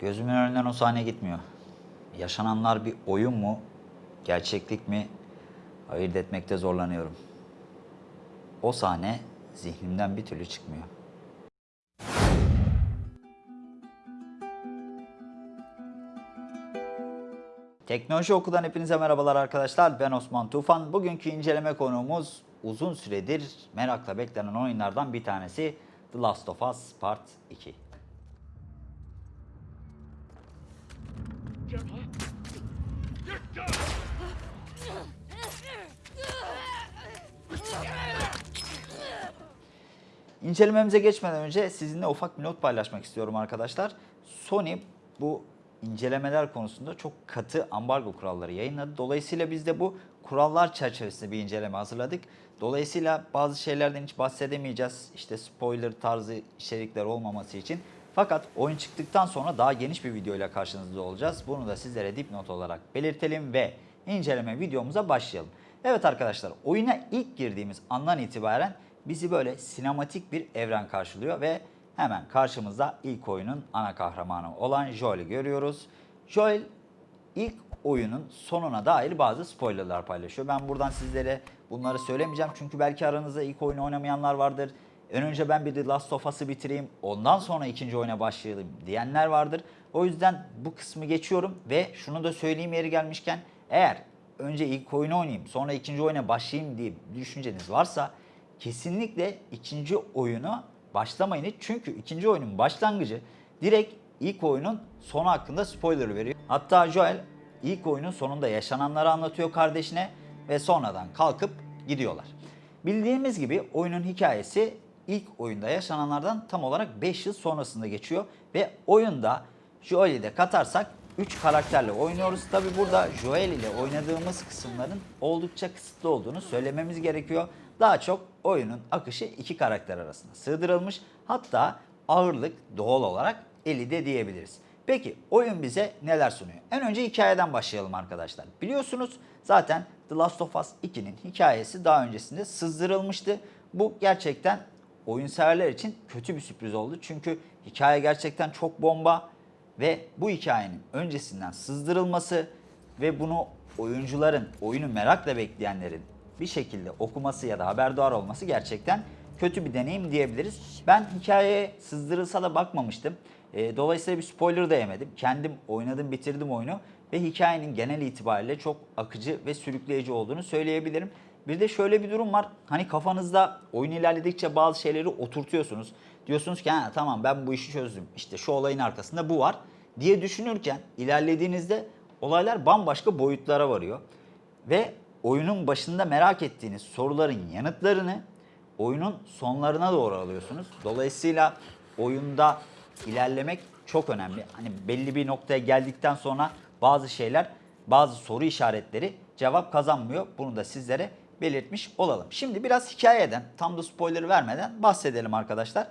Gözümün önünden o sahne gitmiyor. Yaşananlar bir oyun mu, gerçeklik mi ayırt etmekte zorlanıyorum. O sahne zihnimden bir türlü çıkmıyor. Teknoloji Oku'dan hepinize merhabalar arkadaşlar. Ben Osman Tufan. Bugünkü inceleme konuğumuz uzun süredir merakla beklenen oyunlardan bir tanesi The Last of Us Part 2. İncelememize geçmeden önce sizinle ufak bir not paylaşmak istiyorum arkadaşlar. Sony bu incelemeler konusunda çok katı ambargo kuralları yayınladı. Dolayısıyla biz de bu kurallar çerçevesinde bir inceleme hazırladık. Dolayısıyla bazı şeylerden hiç bahsedemeyeceğiz. İşte spoiler tarzı içerikler olmaması için. Fakat oyun çıktıktan sonra daha geniş bir videoyla karşınızda olacağız. Bunu da sizlere dipnot olarak belirtelim ve inceleme videomuza başlayalım. Evet arkadaşlar oyuna ilk girdiğimiz andan itibaren bizi böyle sinematik bir evren karşılıyor ve hemen karşımızda ilk oyunun ana kahramanı olan Joel'i görüyoruz. Joel ilk oyunun sonuna dair bazı spoilerlar paylaşıyor. Ben buradan sizlere bunları söylemeyeceğim çünkü belki aranızda ilk oyunu oynamayanlar vardır. En önce ben bir The Last of Us'ı bitireyim, ondan sonra ikinci oyuna başlayalım diyenler vardır. O yüzden bu kısmı geçiyorum ve şunu da söyleyeyim yeri gelmişken eğer önce ilk oyunu oynayayım sonra ikinci oyuna başlayayım diye düşünceniz varsa kesinlikle ikinci oyunu başlamayın. Çünkü ikinci oyunun başlangıcı direkt ilk oyunun sonu hakkında spoiler veriyor. Hatta Joel ilk oyunun sonunda yaşananları anlatıyor kardeşine ve sonradan kalkıp gidiyorlar. Bildiğimiz gibi oyunun hikayesi ilk oyunda yaşananlardan tam olarak 5 yıl sonrasında geçiyor ve oyunda Joel'i de katarsak 3 karakterle oynuyoruz. Tabi burada Joel ile oynadığımız kısımların oldukça kısıtlı olduğunu söylememiz gerekiyor. Daha çok oyunun akışı iki karakter arasında sığdırılmış. Hatta ağırlık doğal olarak Ellie'de diyebiliriz. Peki oyun bize neler sunuyor? En önce hikayeden başlayalım arkadaşlar. Biliyorsunuz zaten The Last of Us 2'nin hikayesi daha öncesinde sızdırılmıştı. Bu gerçekten oyun severler için kötü bir sürpriz oldu. Çünkü hikaye gerçekten çok bomba ve bu hikayenin öncesinden sızdırılması ve bunu oyuncuların, oyunu merakla bekleyenlerin bir şekilde okuması ya da haberdar olması gerçekten kötü bir deneyim diyebiliriz. Ben hikayeye sızdırılsa da bakmamıştım. E, dolayısıyla bir spoiler da yemedim. Kendim oynadım, bitirdim oyunu ve hikayenin genel itibariyle çok akıcı ve sürükleyici olduğunu söyleyebilirim. Bir de şöyle bir durum var. Hani kafanızda oyun ilerledikçe bazı şeyleri oturtuyorsunuz. Diyorsunuz ki tamam ben bu işi çözdüm. İşte şu olayın arkasında bu var diye düşünürken ilerlediğinizde olaylar bambaşka boyutlara varıyor. Ve oyunun başında merak ettiğiniz soruların yanıtlarını oyunun sonlarına doğru alıyorsunuz. Dolayısıyla oyunda ilerlemek çok önemli. Hani belli bir noktaya geldikten sonra bazı şeyler, bazı soru işaretleri cevap kazanmıyor. Bunu da sizlere belirtmiş olalım. Şimdi biraz hikayeden, tam da spoiler vermeden bahsedelim arkadaşlar.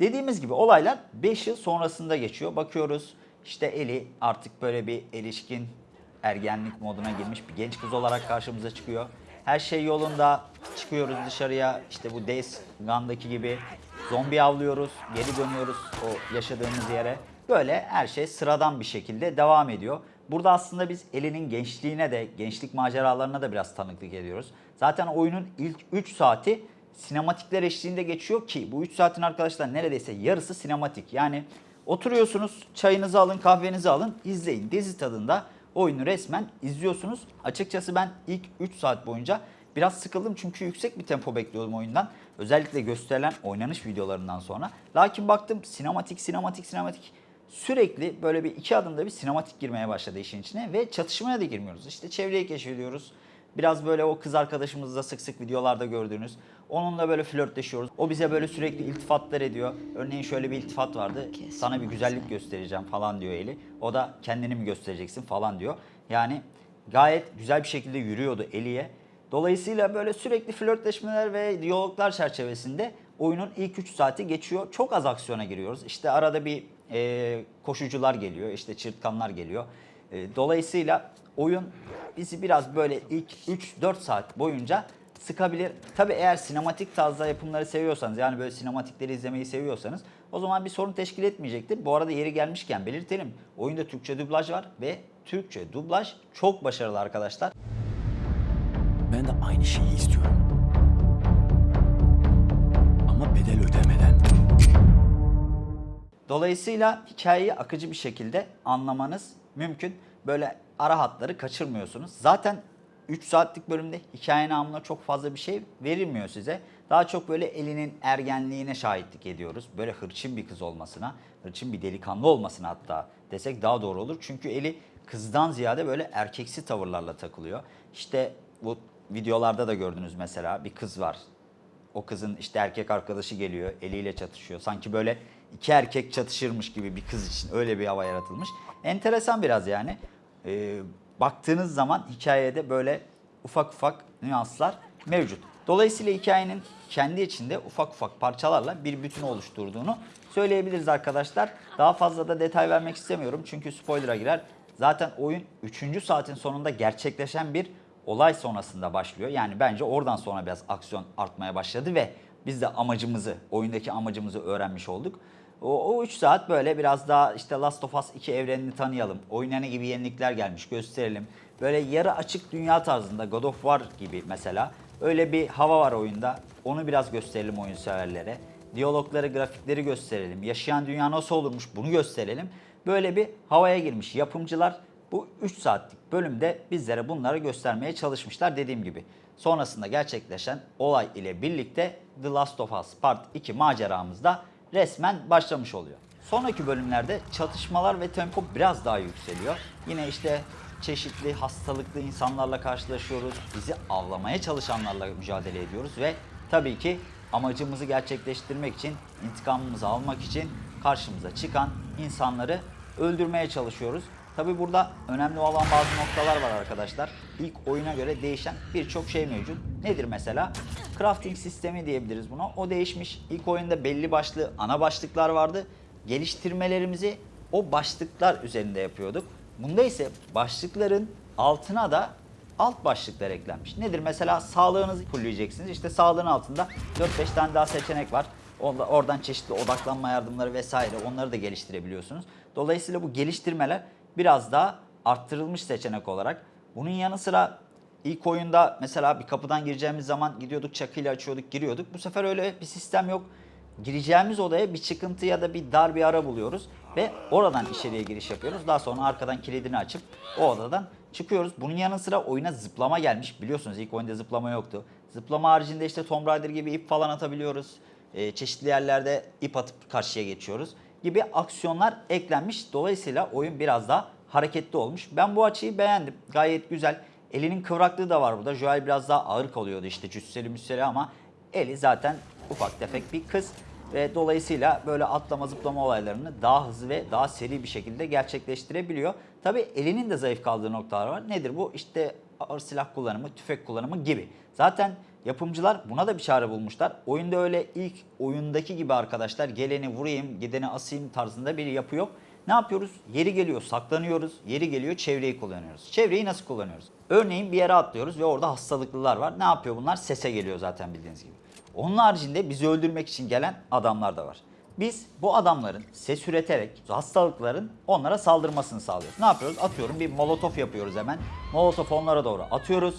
Dediğimiz gibi olaylar 5 yıl sonrasında geçiyor. Bakıyoruz işte Eli artık böyle bir erişkin ergenlik moduna girmiş bir genç kız olarak karşımıza çıkıyor. Her şey yolunda. Çıkıyoruz dışarıya. İşte bu Days Gone'daki gibi zombi avlıyoruz. Geri dönüyoruz o yaşadığımız yere. Böyle her şey sıradan bir şekilde devam ediyor. Burada aslında biz Ellie'nin gençliğine de, gençlik maceralarına da biraz tanıklık ediyoruz. Zaten oyunun ilk 3 saati sinematikler eşliğinde geçiyor ki bu 3 saatin arkadaşlar neredeyse yarısı sinematik. Yani oturuyorsunuz, çayınızı alın, kahvenizi alın, izleyin. Dizi tadında oyunu resmen izliyorsunuz. Açıkçası ben ilk 3 saat boyunca biraz sıkıldım çünkü yüksek bir tempo bekliyordum oyundan. Özellikle gösterilen oynanış videolarından sonra. Lakin baktım sinematik, sinematik, sinematik. Sürekli böyle bir iki adımda bir sinematik girmeye başladı işin içine ve çatışmaya da girmiyoruz. İşte çevreyi keşfediyoruz. Biraz böyle o kız arkadaşımızla sık sık videolarda gördüğünüz. Onunla böyle flörtleşiyoruz. O bize böyle sürekli iltifatlar ediyor. Örneğin şöyle bir iltifat vardı. Sana bir güzellik göstereceğim falan diyor Eli. O da kendini mi göstereceksin falan diyor. Yani gayet güzel bir şekilde yürüyordu Eli'ye. Dolayısıyla böyle sürekli flörtleşmeler ve diyaloglar çerçevesinde oyunun ilk 3 saati geçiyor. Çok az aksiyona giriyoruz. İşte arada bir e, koşucular geliyor, işte çırtkanlar geliyor. E, dolayısıyla oyun bizi biraz böyle ilk 3-4 saat boyunca sıkabilir. Tabi eğer sinematik tarzda yapımları seviyorsanız yani böyle sinematikleri izlemeyi seviyorsanız o zaman bir sorun teşkil etmeyecektir. Bu arada yeri gelmişken belirtelim. Oyunda Türkçe dublaj var ve Türkçe dublaj çok başarılı arkadaşlar. Ben de aynı şeyi istiyorum. Ama bedel ödemeden. Dolayısıyla hikayeyi akıcı bir şekilde anlamanız mümkün. Böyle ara hatları kaçırmıyorsunuz. Zaten 3 saatlik bölümde hikaye namına çok fazla bir şey verilmiyor size. Daha çok böyle elinin ergenliğine şahitlik ediyoruz. Böyle hırçın bir kız olmasına, hırçın bir delikanlı olmasına hatta desek daha doğru olur. Çünkü eli kızdan ziyade böyle erkeksi tavırlarla takılıyor. İşte bu videolarda da gördünüz mesela bir kız var o kızın işte erkek arkadaşı geliyor, eliyle çatışıyor. Sanki böyle iki erkek çatışırmış gibi bir kız için öyle bir hava yaratılmış. Enteresan biraz yani. Ee, baktığınız zaman hikayede böyle ufak ufak nüanslar mevcut. Dolayısıyla hikayenin kendi içinde ufak ufak parçalarla bir bütün oluşturduğunu söyleyebiliriz arkadaşlar. Daha fazla da detay vermek istemiyorum çünkü spoiler'a girer. Zaten oyun 3. saatin sonunda gerçekleşen bir olay sonrasında başlıyor. Yani bence oradan sonra biraz aksiyon artmaya başladı ve biz de amacımızı, oyundaki amacımızı öğrenmiş olduk. O, o 3 saat böyle biraz daha işte Last of Us 2 evrenini tanıyalım. Oyuna gibi yenilikler gelmiş gösterelim. Böyle yarı açık dünya tarzında God of War gibi mesela. Öyle bir hava var oyunda. Onu biraz gösterelim oyun severlere. Diyalogları, grafikleri gösterelim. Yaşayan dünya nasıl olurmuş bunu gösterelim. Böyle bir havaya girmiş yapımcılar bu 3 saatlik bölümde bizlere bunları göstermeye çalışmışlar dediğim gibi. Sonrasında gerçekleşen olay ile birlikte The Last of Us Part 2 maceramızda resmen başlamış oluyor. Sonraki bölümlerde çatışmalar ve tempo biraz daha yükseliyor. Yine işte çeşitli hastalıklı insanlarla karşılaşıyoruz. Bizi avlamaya çalışanlarla mücadele ediyoruz ve tabii ki amacımızı gerçekleştirmek için, intikamımızı almak için karşımıza çıkan insanları öldürmeye çalışıyoruz. Tabi burada önemli olan bazı noktalar var arkadaşlar. İlk oyuna göre değişen birçok şey mevcut. Nedir mesela? Crafting sistemi diyebiliriz buna. O değişmiş. İlk oyunda belli başlı ana başlıklar vardı. Geliştirmelerimizi o başlıklar üzerinde yapıyorduk. Bunda ise başlıkların altına da alt başlıklar eklenmiş. Nedir? Mesela sağlığınızı fulleyeceksiniz. İşte sağlığın altında 4-5 tane daha seçenek var. Orada- Oradan çeşitli odaklanma yardımları vesaire onları da geliştirebiliyorsunuz. Dolayısıyla bu geliştirmeler biraz daha arttırılmış seçenek olarak. Bunun yanı sıra ilk oyunda mesela bir kapıdan gireceğimiz zaman gidiyorduk çakıyla açıyorduk giriyorduk. Bu sefer öyle bir sistem yok. Gireceğimiz odaya bir çıkıntı ya da bir dar bir ara buluyoruz ve oradan içeriye giriş yapıyoruz. Daha sonra arkadan kilidini açıp o odadan çıkıyoruz. Bunun yanı sıra oyuna zıplama gelmiş. Biliyorsunuz ilk oyunda zıplama yoktu. Zıplama haricinde işte Tomb Raider gibi ip falan atabiliyoruz. Ee, çeşitli yerlerde ip atıp karşıya geçiyoruz gibi aksiyonlar eklenmiş. Dolayısıyla oyun biraz daha hareketli olmuş. Ben bu açıyı beğendim. Gayet güzel. Elinin kıvraklığı da var burada. Joel biraz daha ağır kalıyordu işte cüsseli müsseli ama eli zaten ufak tefek bir kız. Ve dolayısıyla böyle atlama zıplama olaylarını daha hızlı ve daha seri bir şekilde gerçekleştirebiliyor. Tabi elinin de zayıf kaldığı noktalar var. Nedir bu? İşte ağır silah kullanımı, tüfek kullanımı gibi. Zaten yapımcılar buna da bir çare bulmuşlar. Oyunda öyle ilk oyundaki gibi arkadaşlar geleni vurayım, gideni asayım tarzında bir yapı yok. Ne yapıyoruz? Yeri geliyor saklanıyoruz, yeri geliyor çevreyi kullanıyoruz. Çevreyi nasıl kullanıyoruz? Örneğin bir yere atlıyoruz ve orada hastalıklılar var. Ne yapıyor bunlar? Sese geliyor zaten bildiğiniz gibi. Onun haricinde bizi öldürmek için gelen adamlar da var. Biz bu adamların ses üreterek hastalıkların onlara saldırmasını sağlıyoruz. Ne yapıyoruz? Atıyorum bir molotof yapıyoruz hemen. Molotof onlara doğru atıyoruz.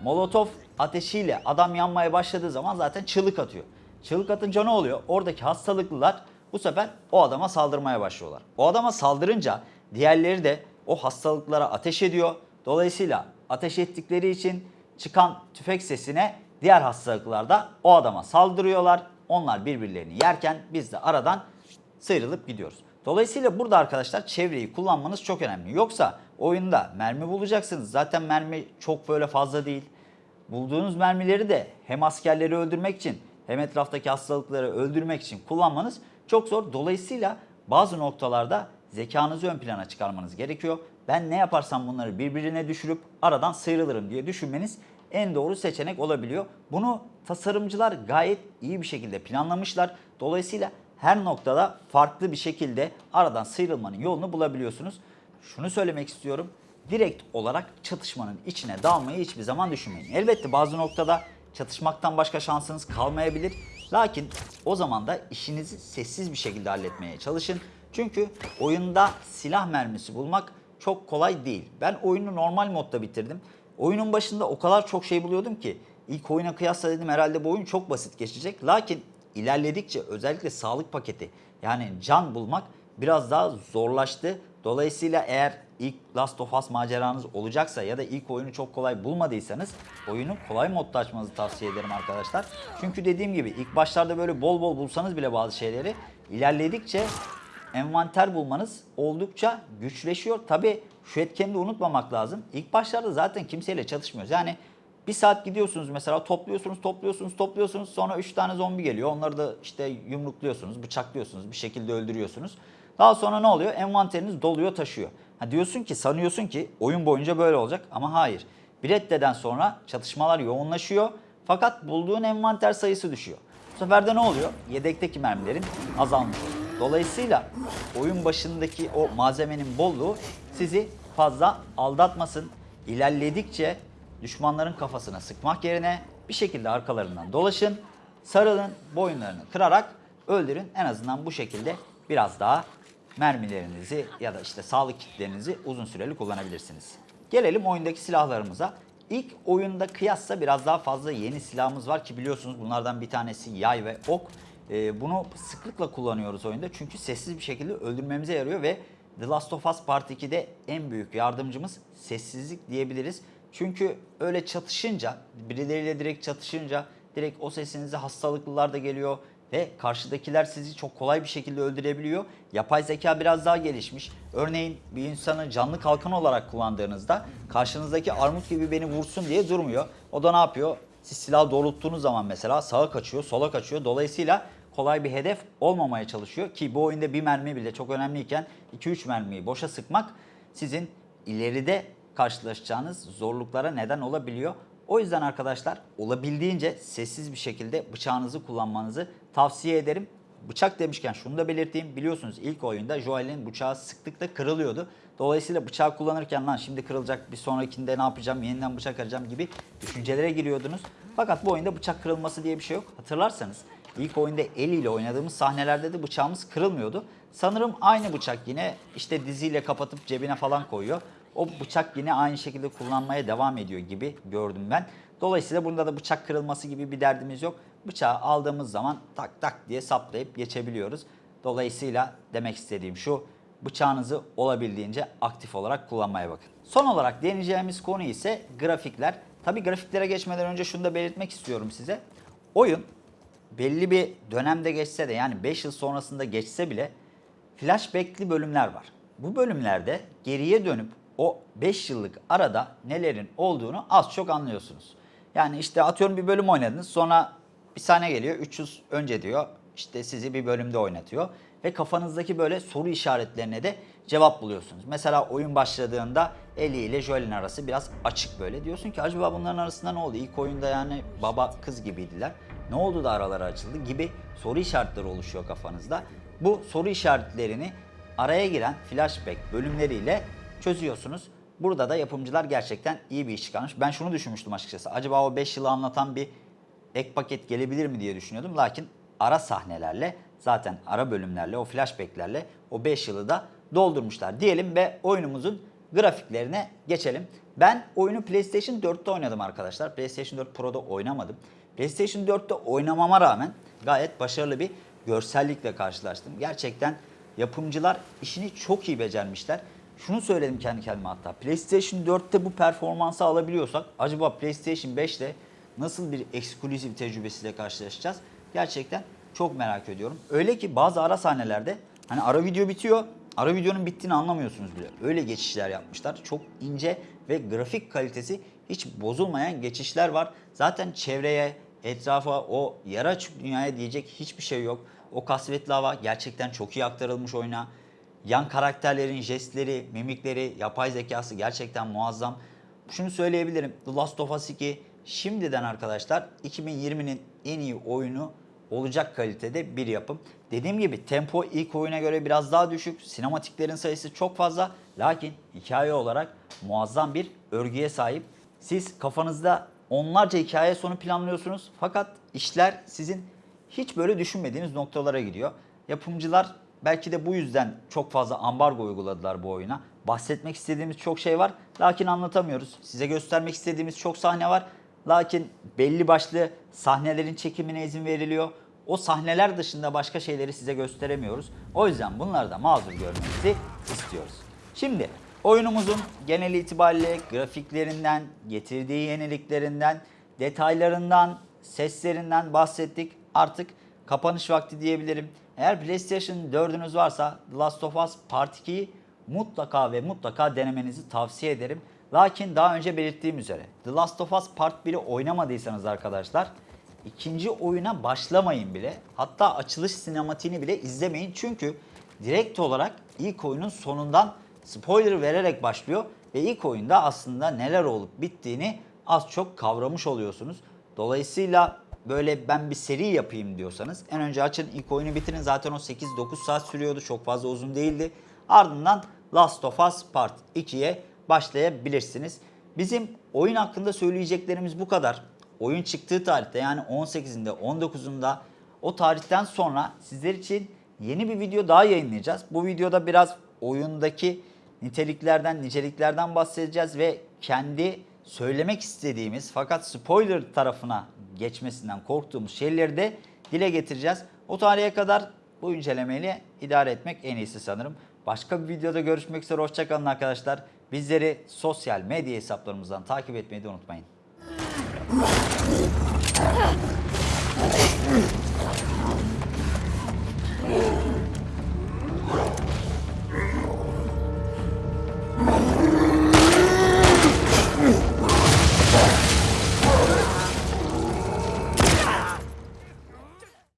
Molotof ateşiyle adam yanmaya başladığı zaman zaten çığlık atıyor. Çığlık atınca ne oluyor? Oradaki hastalıklılar bu sefer o adama saldırmaya başlıyorlar. O adama saldırınca diğerleri de o hastalıklara ateş ediyor. Dolayısıyla ateş ettikleri için çıkan tüfek sesine diğer hastalıklar da o adama saldırıyorlar. Onlar birbirlerini yerken biz de aradan sıyrılıp gidiyoruz. Dolayısıyla burada arkadaşlar çevreyi kullanmanız çok önemli. Yoksa oyunda mermi bulacaksınız. Zaten mermi çok böyle fazla değil. Bulduğunuz mermileri de hem askerleri öldürmek için hem etraftaki hastalıkları öldürmek için kullanmanız çok zor. Dolayısıyla bazı noktalarda zekanızı ön plana çıkarmanız gerekiyor. Ben ne yaparsam bunları birbirine düşürüp aradan sıyrılırım diye düşünmeniz en doğru seçenek olabiliyor. Bunu tasarımcılar gayet iyi bir şekilde planlamışlar. Dolayısıyla her noktada farklı bir şekilde aradan sıyrılmanın yolunu bulabiliyorsunuz. Şunu söylemek istiyorum. Direkt olarak çatışmanın içine dalmayı hiçbir zaman düşünmeyin. Elbette bazı noktada çatışmaktan başka şansınız kalmayabilir. Lakin o zaman da işinizi sessiz bir şekilde halletmeye çalışın. Çünkü oyunda silah mermisi bulmak çok kolay değil. Ben oyunu normal modda bitirdim. Oyunun başında o kadar çok şey buluyordum ki ilk oyuna kıyasla dedim herhalde bu oyun çok basit geçecek. Lakin ilerledikçe özellikle sağlık paketi yani can bulmak biraz daha zorlaştı. Dolayısıyla eğer ilk Last of Us maceranız olacaksa ya da ilk oyunu çok kolay bulmadıysanız oyunu kolay modda açmanızı tavsiye ederim arkadaşlar. Çünkü dediğim gibi ilk başlarda böyle bol bol bulsanız bile bazı şeyleri ilerledikçe envanter bulmanız oldukça güçleşiyor. Tabi şu etkeni de unutmamak lazım. İlk başlarda zaten kimseyle çatışmıyoruz. Yani bir saat gidiyorsunuz mesela topluyorsunuz, topluyorsunuz, topluyorsunuz. Sonra 3 tane zombi geliyor. Onları da işte yumrukluyorsunuz, bıçaklıyorsunuz, bir şekilde öldürüyorsunuz. Daha sonra ne oluyor? Envanteriniz doluyor, taşıyor. Ha diyorsun ki, sanıyorsun ki oyun boyunca böyle olacak ama hayır. Bir reddeden sonra çatışmalar yoğunlaşıyor. Fakat bulduğun envanter sayısı düşüyor. Bu sefer de ne oluyor? Yedekteki mermilerin azalmış. Dolayısıyla oyun başındaki o malzemenin bolluğu sizi fazla aldatmasın. İlerledikçe düşmanların kafasına sıkmak yerine bir şekilde arkalarından dolaşın, sarılın, boyunlarını kırarak öldürün. En azından bu şekilde biraz daha mermilerinizi ya da işte sağlık kitlerinizi uzun süreli kullanabilirsiniz. Gelelim oyundaki silahlarımıza. İlk oyunda kıyasla biraz daha fazla yeni silahımız var ki biliyorsunuz bunlardan bir tanesi yay ve ok. Ee, bunu sıklıkla kullanıyoruz oyunda çünkü sessiz bir şekilde öldürmemize yarıyor ve The Last of Us Part 2'de en büyük yardımcımız sessizlik diyebiliriz. Çünkü öyle çatışınca, birileriyle direkt çatışınca direkt o sesinize hastalıklılar da geliyor ve karşıdakiler sizi çok kolay bir şekilde öldürebiliyor. Yapay zeka biraz daha gelişmiş. Örneğin bir insanı canlı kalkan olarak kullandığınızda karşınızdaki armut gibi beni vursun diye durmuyor. O da ne yapıyor? Siz silah doğrulttuğunuz zaman mesela sağa kaçıyor, sola kaçıyor. Dolayısıyla kolay bir hedef olmamaya çalışıyor ki bu oyunda bir mermi bile çok önemliyken 2-3 mermiyi boşa sıkmak sizin ileride karşılaşacağınız zorluklara neden olabiliyor. O yüzden arkadaşlar olabildiğince sessiz bir şekilde bıçağınızı kullanmanızı tavsiye ederim. Bıçak demişken şunu da belirteyim. Biliyorsunuz ilk oyunda Joel'in bıçağı sıklıkla kırılıyordu. Dolayısıyla bıçağı kullanırken lan şimdi kırılacak bir sonrakinde ne yapacağım yeniden bıçak arayacağım gibi düşüncelere giriyordunuz. Fakat bu oyunda bıçak kırılması diye bir şey yok. Hatırlarsanız ilk oyunda el ile oynadığımız sahnelerde de bıçağımız kırılmıyordu. Sanırım aynı bıçak yine işte diziyle kapatıp cebine falan koyuyor. O bıçak yine aynı şekilde kullanmaya devam ediyor gibi gördüm ben. Dolayısıyla bunda da bıçak kırılması gibi bir derdimiz yok. Bıçağı aldığımız zaman tak tak diye saplayıp geçebiliyoruz. Dolayısıyla demek istediğim şu bıçağınızı olabildiğince aktif olarak kullanmaya bakın. Son olarak deneyeceğimiz konu ise grafikler. Tabi grafiklere geçmeden önce şunu da belirtmek istiyorum size. Oyun belli bir dönemde geçse de yani 5 yıl sonrasında geçse bile flashback'li bölümler var. Bu bölümlerde geriye dönüp o 5 yıllık arada nelerin olduğunu az çok anlıyorsunuz. Yani işte atıyorum bir bölüm oynadınız sonra bir sahne geliyor 300 önce diyor işte sizi bir bölümde oynatıyor ve kafanızdaki böyle soru işaretlerine de cevap buluyorsunuz. Mesela oyun başladığında Ellie ile Joel'in arası biraz açık böyle. Diyorsun ki acaba bunların arasında ne oldu? İlk oyunda yani baba kız gibiydiler. Ne oldu da araları açıldı gibi soru işaretleri oluşuyor kafanızda. Bu soru işaretlerini araya giren flashback bölümleriyle çözüyorsunuz. Burada da yapımcılar gerçekten iyi bir iş çıkarmış. Ben şunu düşünmüştüm açıkçası. Acaba o 5 yılı anlatan bir ek paket gelebilir mi diye düşünüyordum. Lakin ara sahnelerle zaten ara bölümlerle o flashbacklerle o 5 yılı da doldurmuşlar diyelim ve oyunumuzun grafiklerine geçelim. Ben oyunu PlayStation 4'te oynadım arkadaşlar. PlayStation 4 Pro'da oynamadım. PlayStation 4'te oynamama rağmen gayet başarılı bir görsellikle karşılaştım. Gerçekten yapımcılar işini çok iyi becermişler. Şunu söyledim kendi kendime hatta. PlayStation 4'te bu performansı alabiliyorsak acaba PlayStation 5'te nasıl bir eksklusif tecrübesiyle karşılaşacağız? Gerçekten çok merak ediyorum. Öyle ki bazı ara sahnelerde hani ara video bitiyor. Ara videonun bittiğini anlamıyorsunuz bile. Öyle geçişler yapmışlar. Çok ince ve grafik kalitesi hiç bozulmayan geçişler var. Zaten çevreye, etrafa, o yara açık dünyaya diyecek hiçbir şey yok. O kasvetli hava gerçekten çok iyi aktarılmış oyuna. Yan karakterlerin jestleri, mimikleri, yapay zekası gerçekten muazzam. Şunu söyleyebilirim. The Last of Us 2 şimdiden arkadaşlar 2020'nin en iyi oyunu olacak kalitede bir yapım. Dediğim gibi tempo ilk oyuna göre biraz daha düşük. Sinematiklerin sayısı çok fazla. Lakin hikaye olarak muazzam bir örgüye sahip. Siz kafanızda onlarca hikaye sonu planlıyorsunuz. Fakat işler sizin hiç böyle düşünmediğiniz noktalara gidiyor. Yapımcılar belki de bu yüzden çok fazla ambargo uyguladılar bu oyuna. Bahsetmek istediğimiz çok şey var. Lakin anlatamıyoruz. Size göstermek istediğimiz çok sahne var. Lakin belli başlı sahnelerin çekimine izin veriliyor. O sahneler dışında başka şeyleri size gösteremiyoruz. O yüzden bunları da mazur görmenizi istiyoruz. Şimdi oyunumuzun genel itibariyle grafiklerinden, getirdiği yeniliklerinden, detaylarından, seslerinden bahsettik. Artık kapanış vakti diyebilirim. Eğer PlayStation 4'ünüz varsa The Last of Us Part 2'yi mutlaka ve mutlaka denemenizi tavsiye ederim. Lakin daha önce belirttiğim üzere The Last of Us Part 1'i oynamadıysanız arkadaşlar ikinci oyuna başlamayın bile. Hatta açılış sinematiğini bile izlemeyin. Çünkü direkt olarak ilk oyunun sonundan spoiler vererek başlıyor. Ve ilk oyunda aslında neler olup bittiğini az çok kavramış oluyorsunuz. Dolayısıyla böyle ben bir seri yapayım diyorsanız en önce açın ilk oyunu bitirin. Zaten o 8-9 saat sürüyordu. Çok fazla uzun değildi. Ardından Last of Us Part 2'ye başlayabilirsiniz. Bizim oyun hakkında söyleyeceklerimiz bu kadar. Oyun çıktığı tarihte yani 18'inde 19'unda o tarihten sonra sizler için yeni bir video daha yayınlayacağız. Bu videoda biraz oyundaki niteliklerden, niceliklerden bahsedeceğiz ve kendi söylemek istediğimiz fakat spoiler tarafına geçmesinden korktuğumuz şeyleri de dile getireceğiz. O tarihe kadar bu incelemeyle idare etmek en iyisi sanırım. Başka bir videoda görüşmek üzere. Hoşçakalın arkadaşlar. Bizleri sosyal medya hesaplarımızdan takip etmeyi de unutmayın.